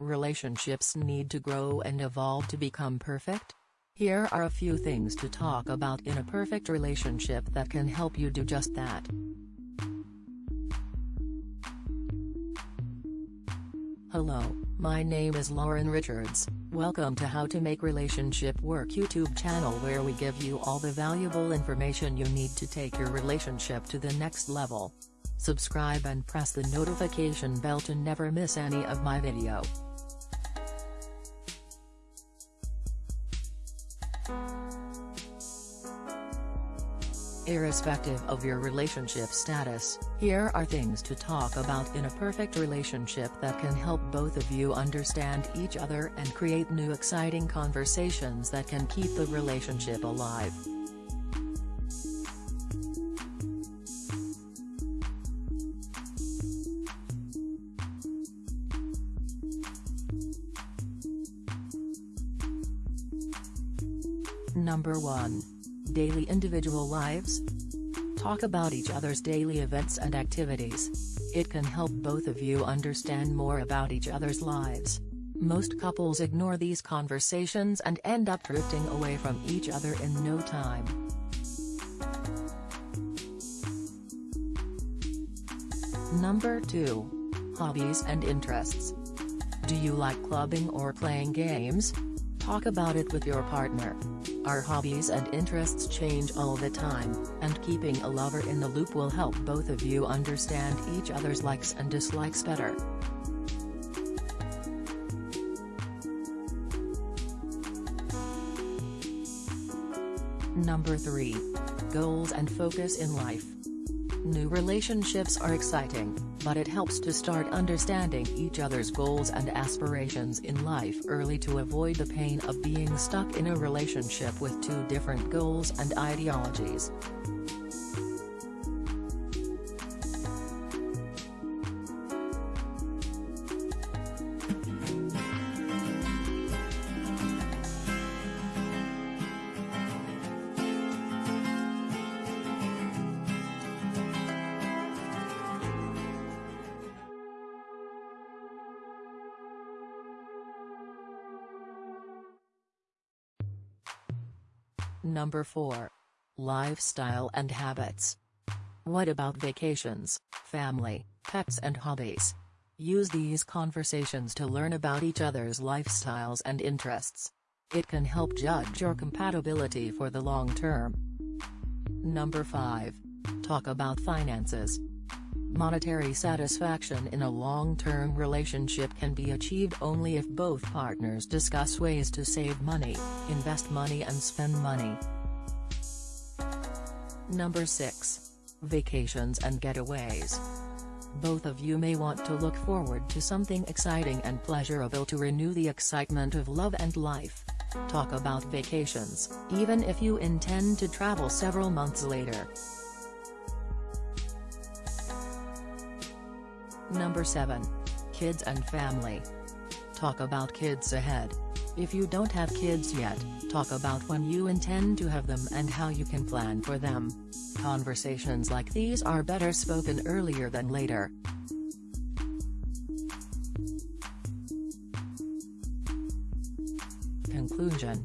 relationships need to grow and evolve to become perfect? Here are a few things to talk about in a perfect relationship that can help you do just that. Hello, my name is Lauren Richards, welcome to How to Make Relationship Work YouTube channel where we give you all the valuable information you need to take your relationship to the next level. Subscribe and press the notification bell to never miss any of my video. Irrespective of your relationship status, here are things to talk about in a perfect relationship that can help both of you understand each other and create new exciting conversations that can keep the relationship alive. Number 1. Daily individual lives? Talk about each other's daily events and activities. It can help both of you understand more about each other's lives. Most couples ignore these conversations and end up drifting away from each other in no time. Number 2. Hobbies and interests. Do you like clubbing or playing games? Talk about it with your partner. Our hobbies and interests change all the time, and keeping a lover in the loop will help both of you understand each other's likes and dislikes better. Number 3. Goals and focus in life. New relationships are exciting, but it helps to start understanding each other's goals and aspirations in life early to avoid the pain of being stuck in a relationship with two different goals and ideologies. Number 4. Lifestyle and habits. What about vacations, family, pets and hobbies? Use these conversations to learn about each other's lifestyles and interests. It can help judge your compatibility for the long term. Number 5. Talk about finances. Monetary satisfaction in a long-term relationship can be achieved only if both partners discuss ways to save money, invest money and spend money. Number 6. Vacations and getaways. Both of you may want to look forward to something exciting and pleasurable to renew the excitement of love and life. Talk about vacations, even if you intend to travel several months later. Number 7. Kids and family. Talk about kids ahead. If you don't have kids yet, talk about when you intend to have them and how you can plan for them. Conversations like these are better spoken earlier than later. Conclusion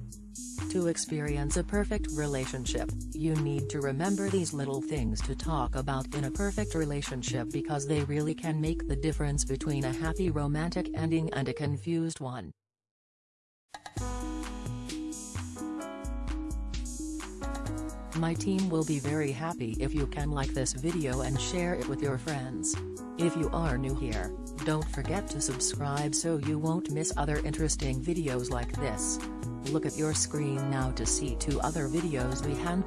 to experience a perfect relationship, you need to remember these little things to talk about in a perfect relationship because they really can make the difference between a happy romantic ending and a confused one. My team will be very happy if you can like this video and share it with your friends. If you are new here, don't forget to subscribe so you won't miss other interesting videos like this. Look at your screen now to see two other videos we hand